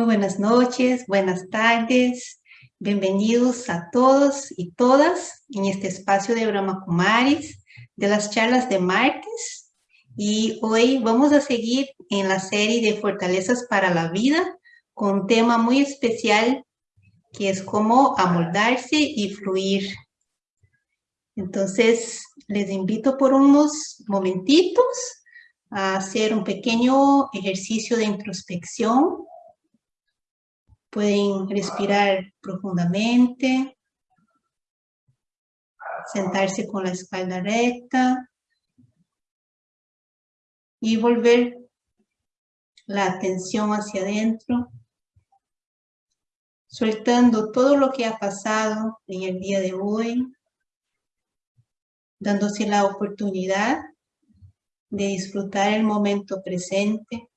Muy buenas noches, buenas tardes. Bienvenidos a todos y todas en este espacio de Brahma Kumaris de las charlas de martes. Y hoy vamos a seguir en la serie de Fortalezas para la Vida con un tema muy especial que es cómo amoldarse y fluir. Entonces, les invito por unos momentitos a hacer un pequeño ejercicio de introspección Pueden respirar profundamente, sentarse con la espalda recta y volver la atención hacia adentro, soltando todo lo que ha pasado en el día de hoy, dándose la oportunidad de disfrutar el momento presente,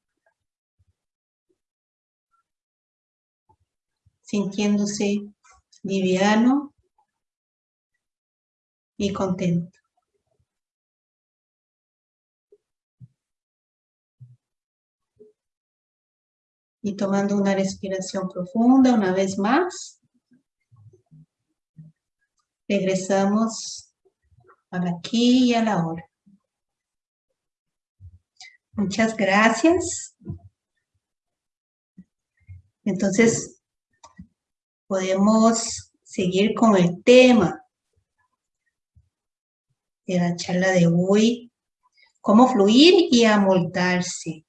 sintiéndose liviano y contento. Y tomando una respiración profunda una vez más, regresamos al aquí y a la hora. Muchas gracias. Entonces, podemos seguir con el tema de la charla de hoy, cómo fluir y amoldarse.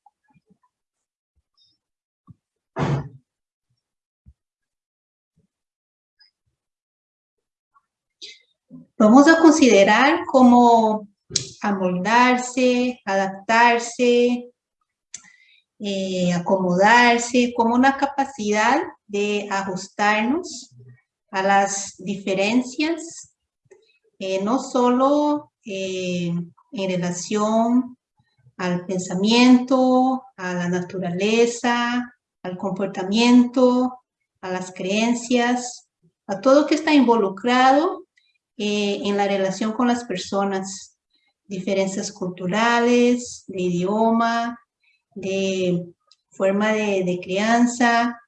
Vamos a considerar cómo amoldarse, adaptarse, eh, acomodarse, como una capacidad de ajustarnos a las diferencias, eh, no solo eh, en relación al pensamiento, a la naturaleza, al comportamiento, a las creencias, a todo que está involucrado en la relación con las personas, diferencias culturales, de idioma, de forma de, crianza,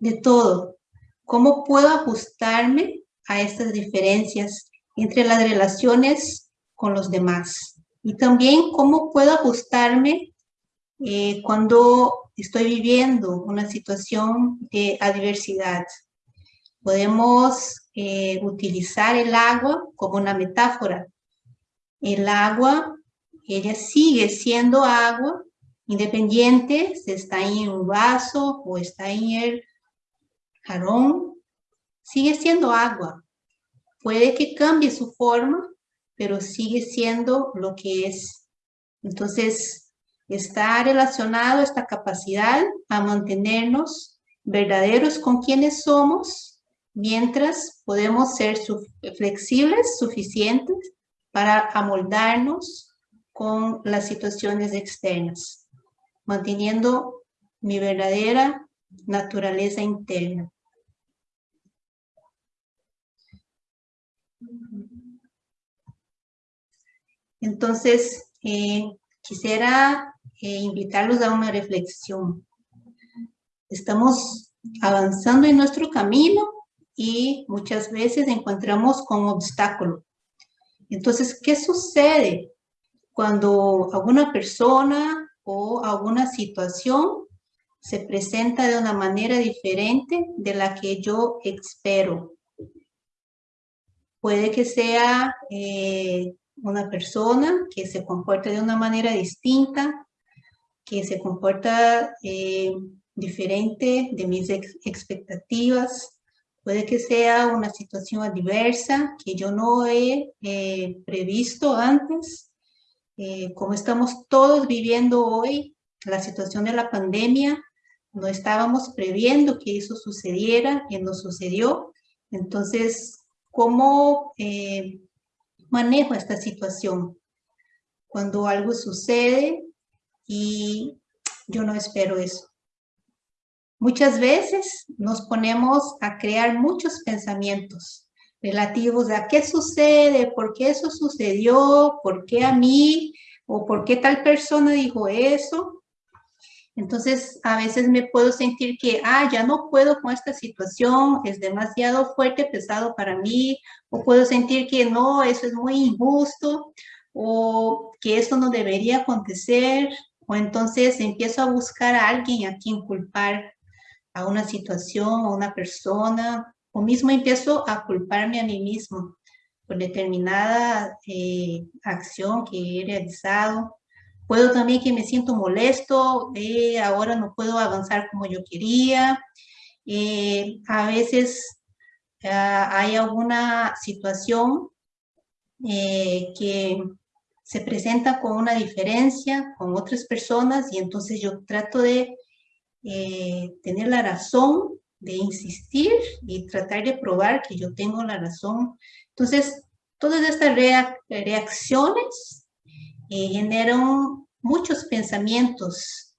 de todo. ¿Cómo puedo ajustarme a estas diferencias entre las relaciones con los demás? Y también cómo puedo ajustarme eh, cuando estoy viviendo una situación de adversidad. Podemos eh, utilizar el agua como una metáfora. El agua, ella sigue siendo agua independiente si está en un vaso o está en el jarrón, sigue siendo agua. Puede que cambie su forma, pero sigue siendo lo que es. Entonces, está relacionado esta capacidad a mantenernos verdaderos con quienes somos, mientras podemos ser flexibles, suficientes para amoldarnos con las situaciones externas manteniendo mi verdadera naturaleza interna. Entonces, eh, quisiera eh, invitarlos a una reflexión. Estamos avanzando en nuestro camino y muchas veces encontramos con obstáculos. Entonces, ¿qué sucede cuando alguna persona o alguna situación se presenta de una manera diferente de la que yo espero. Puede que sea eh, una persona que se comporta de una manera distinta, que se comporta eh, diferente de mis expectativas. Puede que sea una situación adversa que yo no he eh, previsto antes eh, como estamos todos viviendo hoy, la situación de la pandemia, no estábamos previendo que eso sucediera y no sucedió. Entonces, ¿cómo eh, manejo esta situación? Cuando algo sucede y yo no espero eso. Muchas veces nos ponemos a crear muchos pensamientos relativos a qué sucede, por qué eso sucedió, por qué a mí, o por qué tal persona dijo eso. Entonces, a veces me puedo sentir que, ah, ya no puedo con esta situación, es demasiado fuerte, pesado para mí, o puedo sentir que no, eso es muy injusto, o que esto no debería acontecer, o entonces empiezo a buscar a alguien a quien culpar, a una situación, a una persona, o mismo empiezo a culparme a mí mismo por determinada eh, acción que he realizado, Puedo también que me siento molesto, eh, ahora no puedo avanzar como yo quería. Eh, a veces ah, hay alguna situación eh, que se presenta con una diferencia con otras personas y entonces yo trato de tener la razón, de insistir y tratar de probar que yo tengo la razón. Entonces, todas estas reacciones eh, generan muchos pensamientos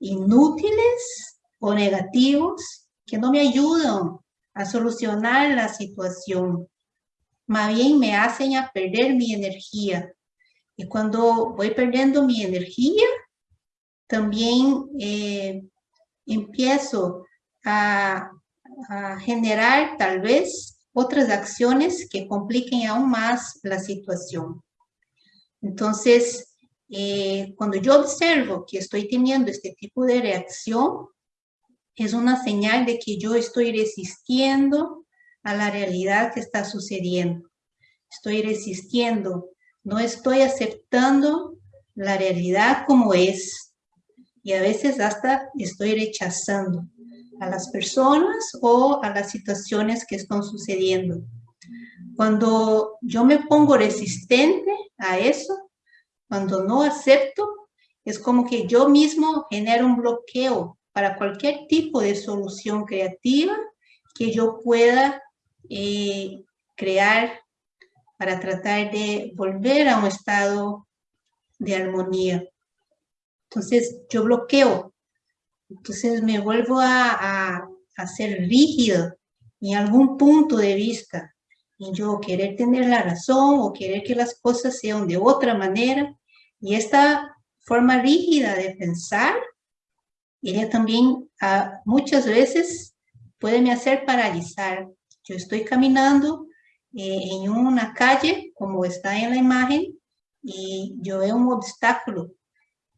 inútiles o negativos que no me ayudan a solucionar la situación. Más bien me hacen a perder mi energía. Y cuando voy perdiendo mi energía, también eh, empiezo a, generar tal vez otras acciones que compliquen aún más la situación. Entonces, eh, cuando yo observo que estoy teniendo este tipo de reacción, es una señal de que yo estoy resistiendo a la realidad que está sucediendo. Estoy resistiendo, no estoy aceptando la realidad como es. Y a veces hasta estoy rechazando a las personas o a las situaciones que están sucediendo. Cuando yo me pongo resistente a eso, cuando no acepto, es como que yo mismo genero un bloqueo para cualquier tipo de solución creativa que yo pueda eh, crear para tratar de volver a un estado de armonía. Entonces, yo bloqueo. Entonces, me vuelvo a, a, a ser rígido en algún punto de vista y yo querer tener la razón o querer que las cosas sean de otra manera. Y esta forma rígida de pensar, ella también ah, muchas veces puede me hacer paralizar. Yo estoy caminando eh, en una calle, como está en la imagen, y yo veo un obstáculo.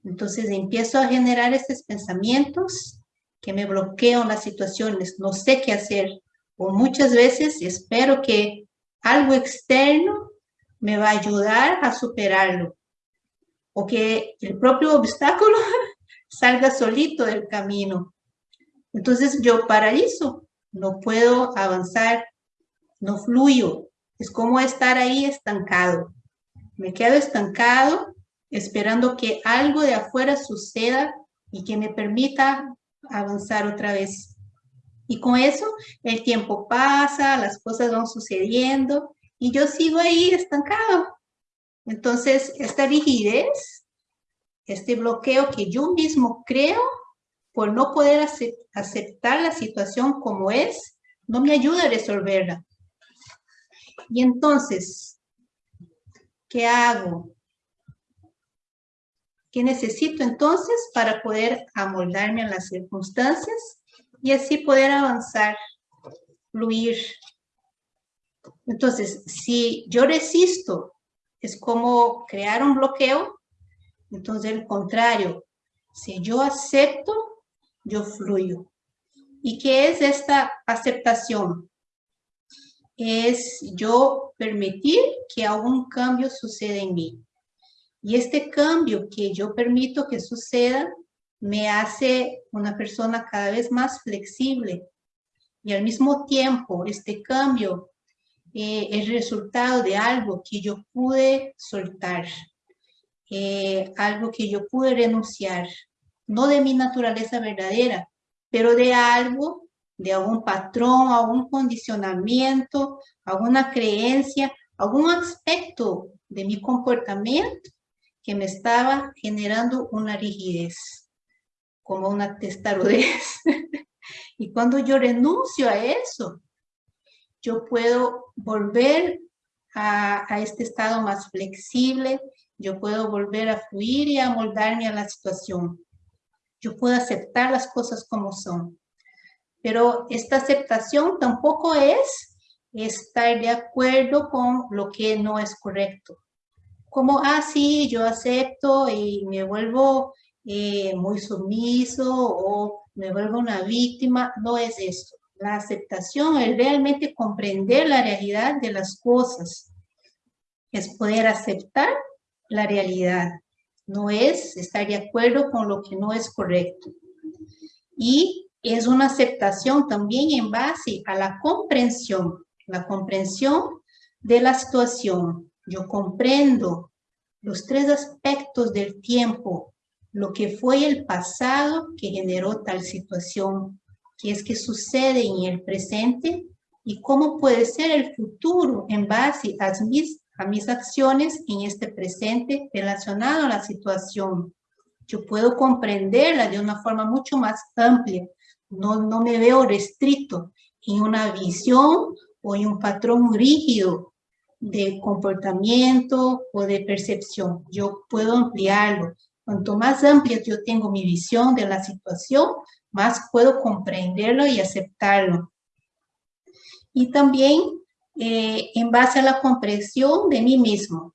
Entonces empiezo a generar estos pensamientos que me bloquean las situaciones, no sé qué hacer. O muchas veces espero que algo externo me va a ayudar a superarlo. O que el propio obstáculo salga solito del camino. Entonces yo paralizo, no puedo avanzar, no fluyo. Es como estar ahí estancado. Me quedo estancado esperando que algo de afuera suceda y que me permita avanzar otra vez. Y con eso el tiempo pasa, las cosas van sucediendo y yo sigo ahí estancado. Entonces, esta rigidez, este bloqueo que yo mismo creo por no poder aceptar la situación como es, no me ayuda a resolverla. Y entonces, ¿qué hago? ¿Qué necesito entonces para poder amoldarme a las circunstancias? y así poder avanzar, fluir. Entonces, si yo resisto, es como crear un bloqueo, entonces el contrario, si yo acepto, yo fluyo. ¿Y qué es esta aceptación? Es yo permitir que algún cambio suceda en mí. Y este cambio que yo permito que suceda me hace una persona cada vez más flexible. Y al mismo tiempo este cambio eh, es resultado de algo que yo pude soltar, eh, algo que yo pude renunciar, no de mi naturaleza verdadera, pero de algo, de algún patrón, algún condicionamiento, alguna creencia, algún aspecto de mi comportamiento que me estaba generando una rigidez como una testarudez. y cuando yo renuncio a eso, yo puedo volver a, este estado más flexible, yo puedo volver a fluir y a moldarme a la situación. yo puedo aceptar las cosas como son. Pero esta aceptación tampoco es estar de acuerdo con lo que no es correcto. Como, ah, sí, yo acepto y me vuelvo eh, muy sumiso o me vuelvo una víctima, no es esto. La aceptación es realmente comprender la realidad de las cosas. Es poder aceptar la realidad. No es estar de acuerdo con lo que no es correcto. Y es una aceptación también en base a la comprensión. La comprensión de la situación. Yo comprendo los tres aspectos del tiempo. Lo que fue el pasado que generó tal situación qué es que sucede en el presente y cómo puede ser el futuro en base a mis, acciones en este presente relacionado a la situación. Yo puedo comprenderla de una forma mucho más amplia. No, no me veo restrito en una visión o en un patrón rígido de comportamiento o de percepción. Yo puedo ampliarlo. Cuanto más amplia yo tengo mi visión de la situación, más puedo comprenderlo y aceptarlo. Y también eh, en base a la comprensión de mí mismo,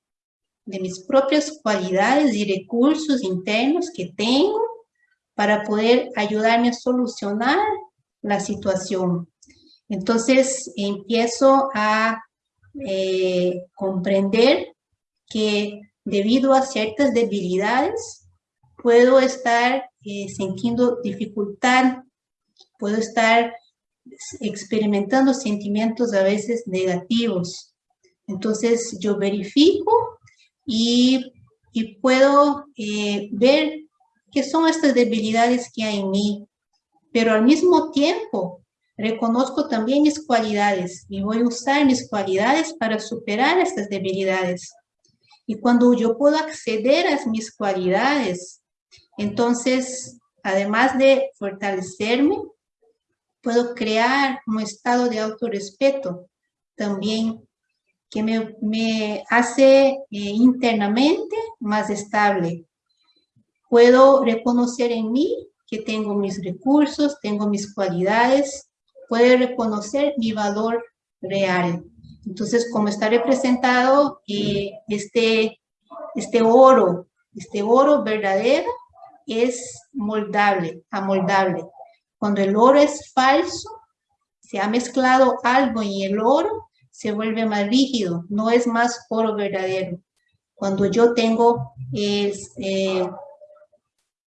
de mis propias cualidades y recursos internos que tengo para poder ayudarme a solucionar la situación. Entonces empiezo a eh, comprender que debido a ciertas debilidades puedo estar eh, sintiendo dificultad, puedo estar experimentando sentimientos a veces negativos. Entonces yo verifico y, y puedo eh, ver qué son estas debilidades que hay en mí, pero al mismo tiempo reconozco también mis cualidades y voy a usar mis cualidades para superar estas debilidades. Y cuando yo puedo acceder a mis cualidades, entonces, además de fortalecerme, puedo crear un estado de autorrespeto también que me, hace eh, internamente más estable. Puedo reconocer en mí que tengo mis recursos, tengo mis cualidades, puedo reconocer mi valor real. Entonces, como está representado eh, este, este oro, este oro verdadero, es moldable, amoldable. Cuando el oro es falso, se ha mezclado algo y el oro se vuelve más rígido, no es más oro verdadero. Cuando yo tengo eh,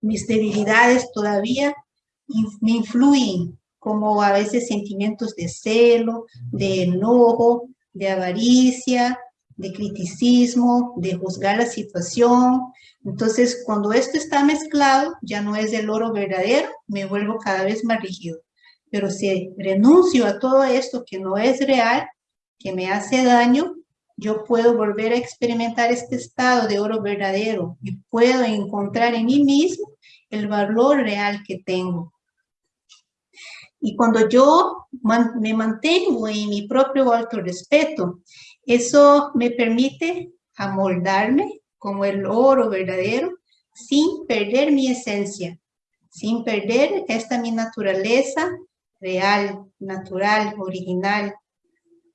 mis debilidades todavía, me influyen, como a veces sentimientos de celo, de enojo, de avaricia, de criticismo, de juzgar la situación. Entonces, cuando esto está mezclado, ya no es el oro verdadero, me vuelvo cada vez más rígido. Pero si renuncio a todo esto que no es real, que me hace daño, yo puedo volver a experimentar este estado de oro verdadero y puedo encontrar en mí mismo el valor real que tengo. Y cuando yo me mantengo en mi propio respeto, eso me permite amoldarme como el oro verdadero sin perder mi esencia, sin perder esta mi naturaleza real, natural, original,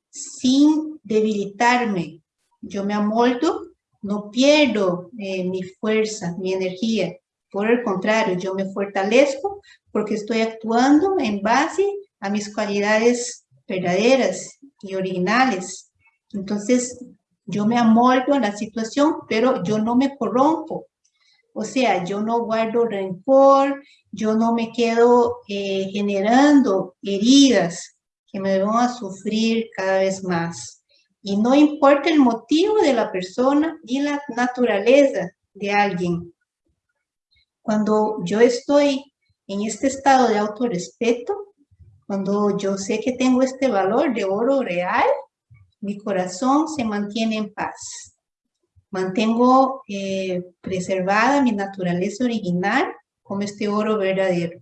sin debilitarme. Yo me amoldo, no pierdo eh, mi fuerza, mi energía. Por el contrario, yo me fortalezco porque estoy actuando en base a mis cualidades verdaderas y originales. Entonces, yo me amoldo a la situación, pero yo no me corrompo. O sea, yo no guardo rencor, yo no me quedo eh, generando heridas que me van a sufrir cada vez más. Y no importa el motivo de la persona ni la naturaleza de alguien. Cuando yo estoy en este estado de autorrespeto, cuando yo sé que tengo este valor de oro real, mi corazón se mantiene en paz. Mantengo eh, preservada mi naturaleza original como este oro verdadero.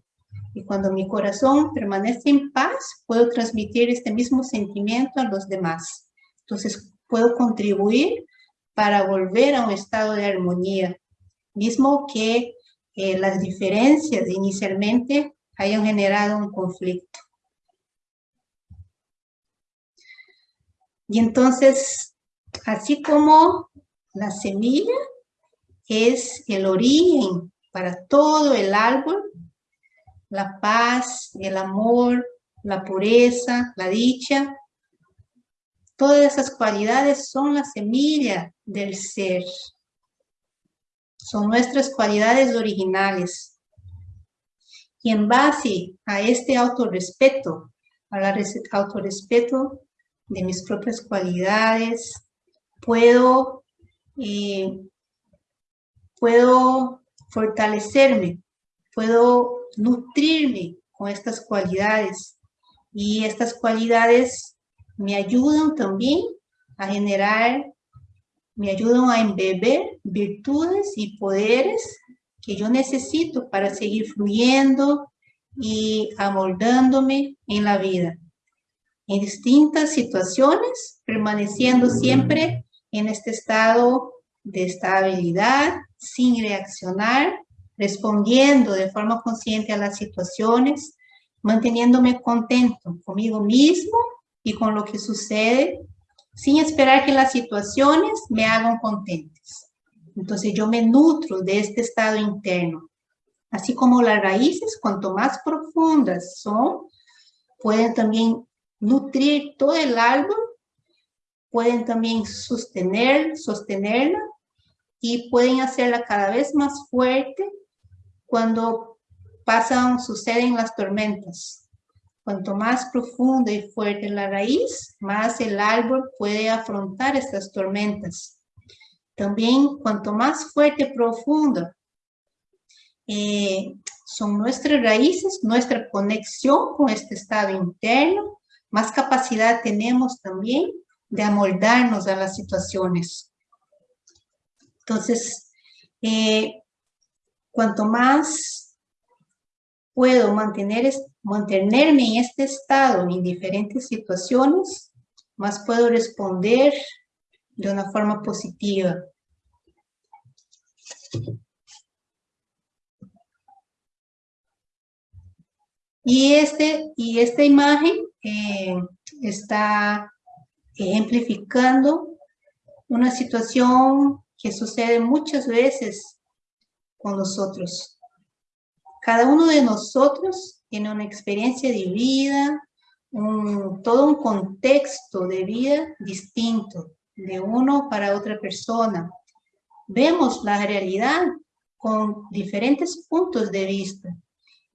Y cuando mi corazón permanece en paz, puedo transmitir este mismo sentimiento a los demás. Entonces, puedo contribuir para volver a un estado de armonía, mismo que eh, las diferencias inicialmente hayan generado un conflicto. Y entonces, así como la semilla es el origen para todo el árbol, la paz, el amor, la pureza, la dicha, todas esas cualidades son la semilla del ser. Son nuestras cualidades originales. Y en base a este autorrespeto, al autorrespeto de mis propias cualidades, puedo, eh, puedo fortalecerme, puedo nutrirme con estas cualidades. Y estas cualidades me ayudan también a generar, me ayudan a embeber virtudes y poderes que yo necesito para seguir fluyendo y amoldándome en la vida. En distintas situaciones, permaneciendo siempre en este estado de estabilidad, sin reaccionar, respondiendo de forma consciente a las situaciones, manteniéndome contento conmigo mismo y con lo que sucede, sin esperar que las situaciones me hagan contentes. Entonces yo me nutro de este estado interno. Así como las raíces, cuanto más profundas son, pueden también nutrir todo el árbol, pueden también sostener, sostenerla y pueden hacerla cada vez más fuerte cuando pasan, suceden las tormentas. Cuanto más profunda y fuerte la raíz, más el árbol puede afrontar estas tormentas. También cuanto más fuerte y profunda eh, son nuestras raíces, nuestra conexión con este estado interno, más capacidad tenemos también de amoldarnos a las situaciones. Entonces, eh, cuanto más puedo mantener, mantenerme en este estado en diferentes situaciones, más puedo responder de una forma positiva. Y, este, y esta imagen eh, está ejemplificando una situación que sucede muchas veces con nosotros. Cada uno de nosotros tiene una experiencia de vida, todo un contexto de vida distinto de uno para otra persona. Vemos la realidad con diferentes puntos de vista.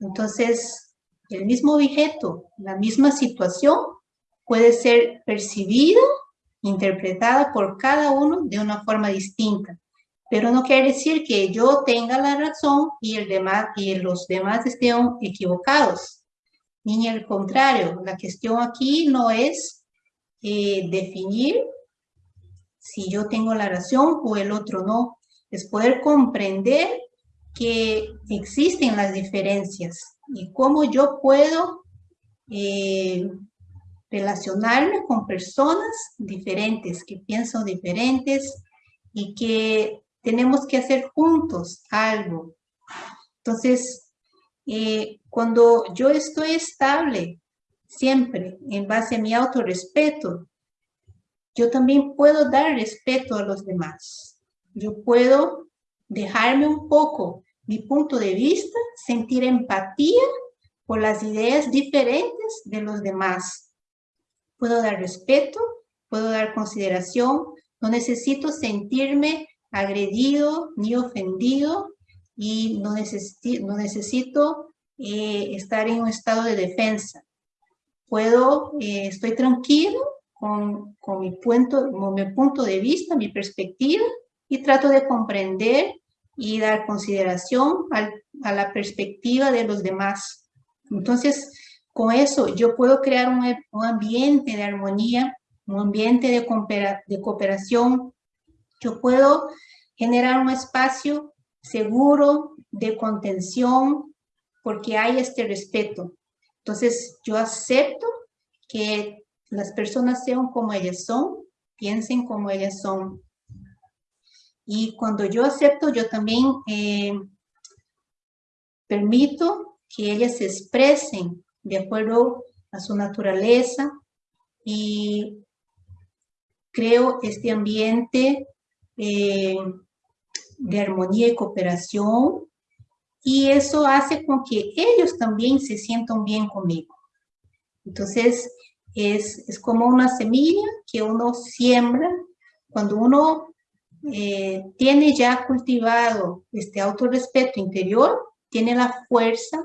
Entonces, el mismo objeto, la misma situación, puede ser percibido, interpretada por cada uno de una forma distinta. Pero no quiere decir que yo tenga la razón y, el demás, y los demás estén equivocados. Ni al contrario, la cuestión aquí no es eh, definir si yo tengo la razón o el otro no. Es poder comprender que existen las diferencias y cómo yo puedo eh, relacionarme con personas diferentes, que piensan diferentes y que tenemos que hacer juntos algo. Entonces, eh, cuando yo estoy estable, siempre en base a mi autorrespeto, yo también puedo dar respeto a los demás. Yo puedo dejarme un poco mi punto de vista, sentir empatía por las ideas diferentes de los demás. Puedo dar respeto, puedo dar consideración, no necesito sentirme agredido ni ofendido y no, no necesito eh, estar en un estado de defensa. Puedo, eh, estoy tranquilo con, con, mi punto, con mi punto de vista, mi perspectiva y trato de comprender y dar consideración a la perspectiva de los demás. Entonces, con eso yo puedo crear un, ambiente de armonía, un ambiente de cooperación. Yo puedo generar un espacio seguro de contención porque hay este respeto. Entonces, yo acepto que las personas sean como ellas son, piensen como ellas son. Y cuando yo acepto, yo también eh, permito que ellas se expresen de acuerdo a su naturaleza y creo este ambiente eh, de armonía y cooperación y eso hace con que ellos también se sientan bien conmigo. Entonces, es, es como una semilla que uno siembra cuando uno eh, tiene ya cultivado este autorrespeto interior, tiene la fuerza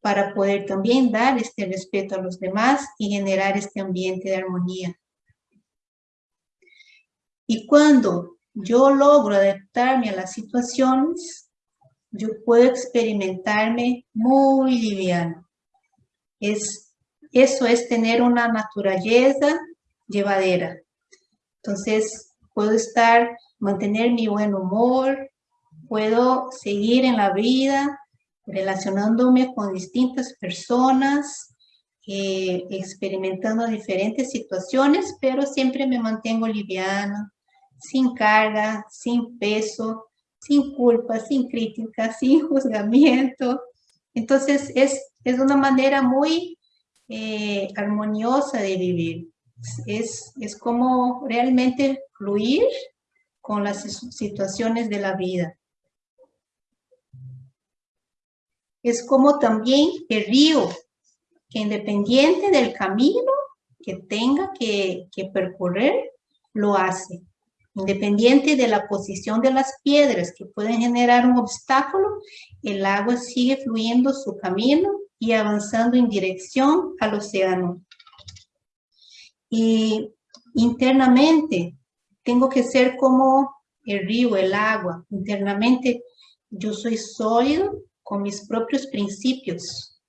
para poder también dar este respeto a los demás y generar este ambiente de armonía. Y cuando yo logro adaptarme a las situaciones, yo puedo experimentarme muy liviano. Es, eso es tener una naturaleza llevadera. Entonces, puedo estar mantener mi buen humor, puedo seguir en la vida relacionándome con distintas personas, eh, experimentando diferentes situaciones, pero siempre me mantengo liviana, sin carga, sin peso, sin culpa, sin crítica, sin juzgamiento. Entonces es, es una manera muy eh, armoniosa de vivir. Es, es como realmente fluir con las situaciones de la vida. Es como también el río, que independiente del camino que tenga que, que percorrer, lo hace. Independiente de la posición de las piedras que pueden generar un obstáculo, el agua sigue fluyendo su camino y avanzando en dirección al océano. Y internamente tengo que ser como el río, el agua. Internamente yo soy sólido con mis propios principios.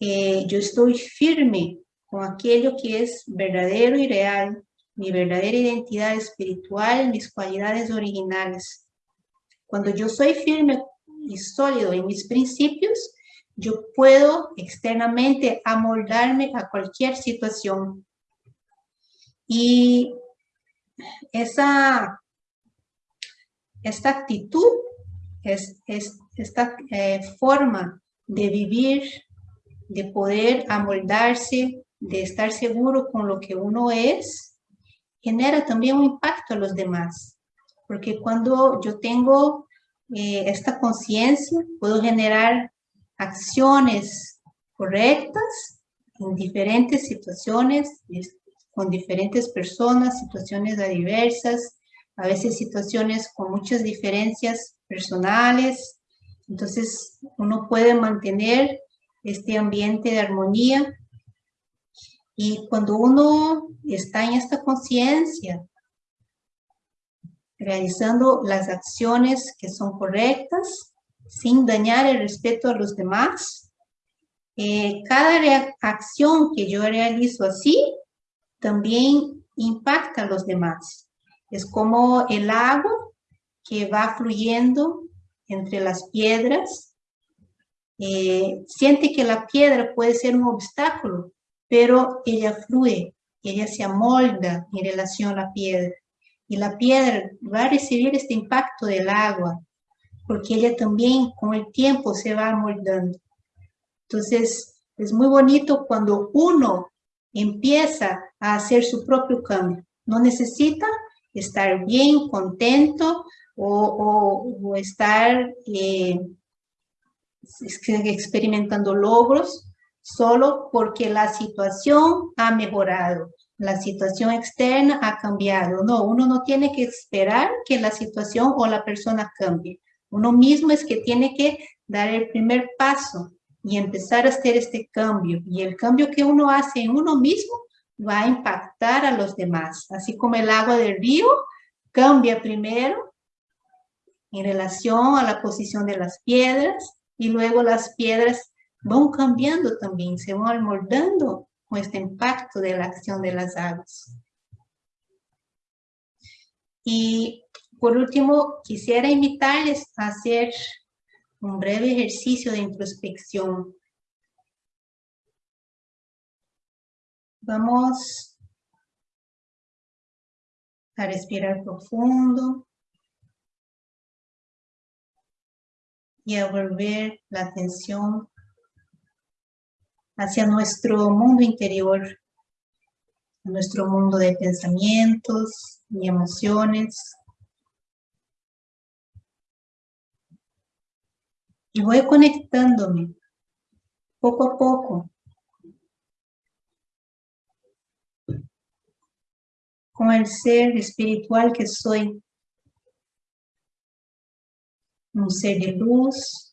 Eh, yo estoy firme con aquello que es verdadero y real, mi verdadera identidad espiritual, mis cualidades originales. Cuando yo soy firme y sólido en mis principios, yo puedo externamente amoldarme a cualquier situación. Y esa, esta actitud, es, esta eh, forma de vivir, de poder amoldarse, de estar seguro con lo que uno es, genera también un impacto a los demás. Porque cuando yo tengo eh, esta conciencia, puedo generar acciones correctas en diferentes situaciones, con diferentes personas, situaciones diversas, a veces situaciones con muchas diferencias personales. Entonces, uno puede mantener este ambiente de armonía. Y cuando uno está en esta conciencia, realizando las acciones que son correctas, sin dañar el respeto a los demás, eh, cada acción que yo realizo así también impacta a los demás. Es como el agua que va fluyendo entre las piedras. Eh, siente que la piedra puede ser un obstáculo, pero ella fluye, ella se amolda en relación a la piedra. Y la piedra va a recibir este impacto del agua, porque ella también con el tiempo se va amoldando. Entonces, es muy bonito cuando uno empieza a hacer su propio cambio. No necesita estar bien, contento o, estar eh, experimentando logros solo porque la situación ha mejorado, la situación externa ha cambiado. No, uno no tiene que esperar que la situación o la persona cambie. Uno mismo es que tiene que dar el primer paso y empezar a hacer este cambio. Y el cambio que uno hace en uno mismo va a impactar a los demás. Así como el agua del río cambia primero en relación a la posición de las piedras y luego las piedras van cambiando también, se van moldando con este impacto acción de las aguas. Y por último, quisiera invitarles a hacer un breve ejercicio de introspección. Vamos a respirar profundo. y a volver la atención hacia nuestro mundo interior, nuestro mundo de pensamientos y emociones. Y voy conectándome poco a poco con el ser espiritual que soy. Un ser de luz,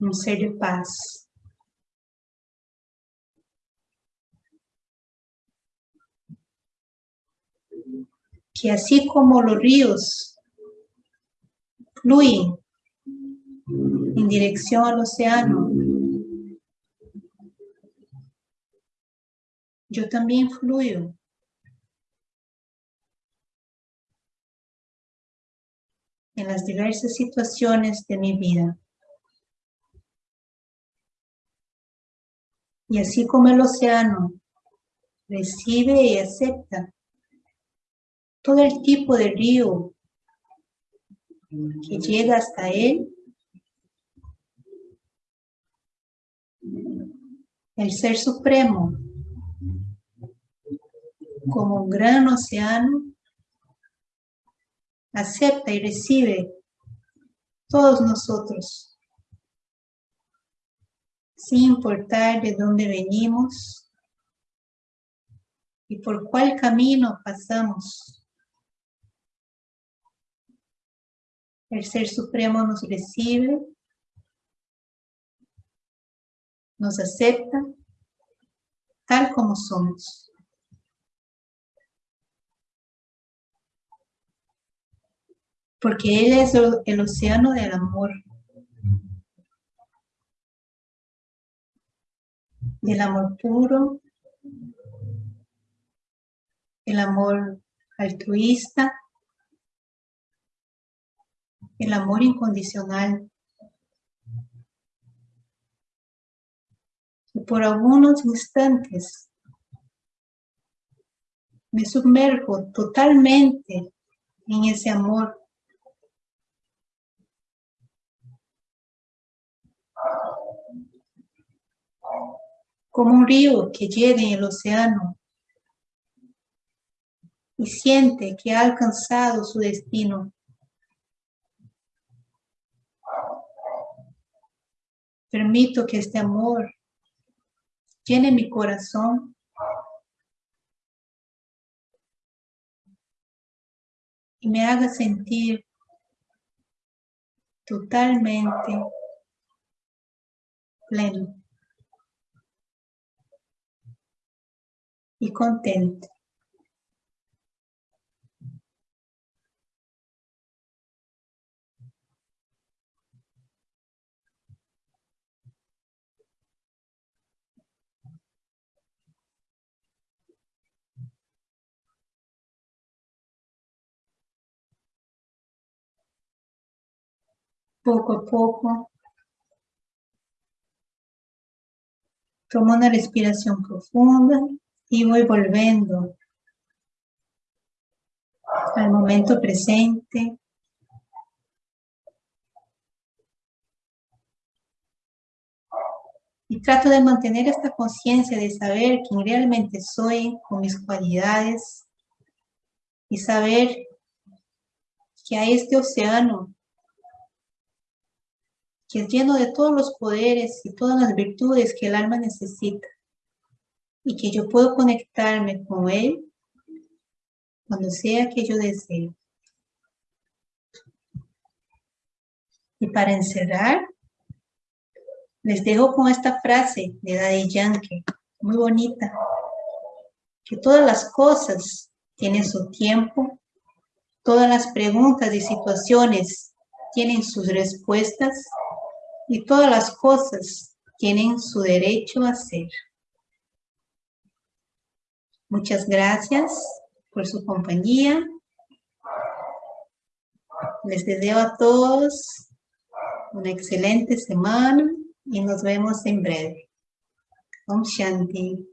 un ser de paz. Que así como los ríos fluyen en dirección al océano, yo también fluyo. en las diversas situaciones de mi vida. Y así como el océano recibe y acepta todo el tipo de río que llega hasta él, el Ser Supremo como un gran océano, acepta y recibe todos nosotros, sin importar de dónde venimos y por cuál camino pasamos. El Ser Supremo nos recibe, nos acepta tal como somos. porque Él es el océano del amor. Del amor puro, el amor altruista, el amor incondicional. Y por algunos instantes me sumerjo totalmente en ese amor como un río que llega en el océano y siente que ha alcanzado su destino. Permito que este amor llene mi corazón y me haga sentir totalmente pleno. Y contente. Poco a poco, tomo una respiración profunda y voy volviendo al momento presente. Y trato de mantener esta conciencia de saber quién realmente soy con mis cualidades y saber que hay este océano que es lleno de todos los poderes y todas las virtudes que el alma necesita y que yo puedo conectarme con Él cuando sea que yo desee. Y para encerrar, les dejo con esta frase de Daddy Yankee, muy bonita, que todas las cosas tienen su tiempo, todas las preguntas y situaciones tienen sus respuestas y todas las cosas tienen su derecho a ser. Muchas gracias por su compañía. Les deseo a todos una excelente semana y nos vemos en breve. Om Shanti.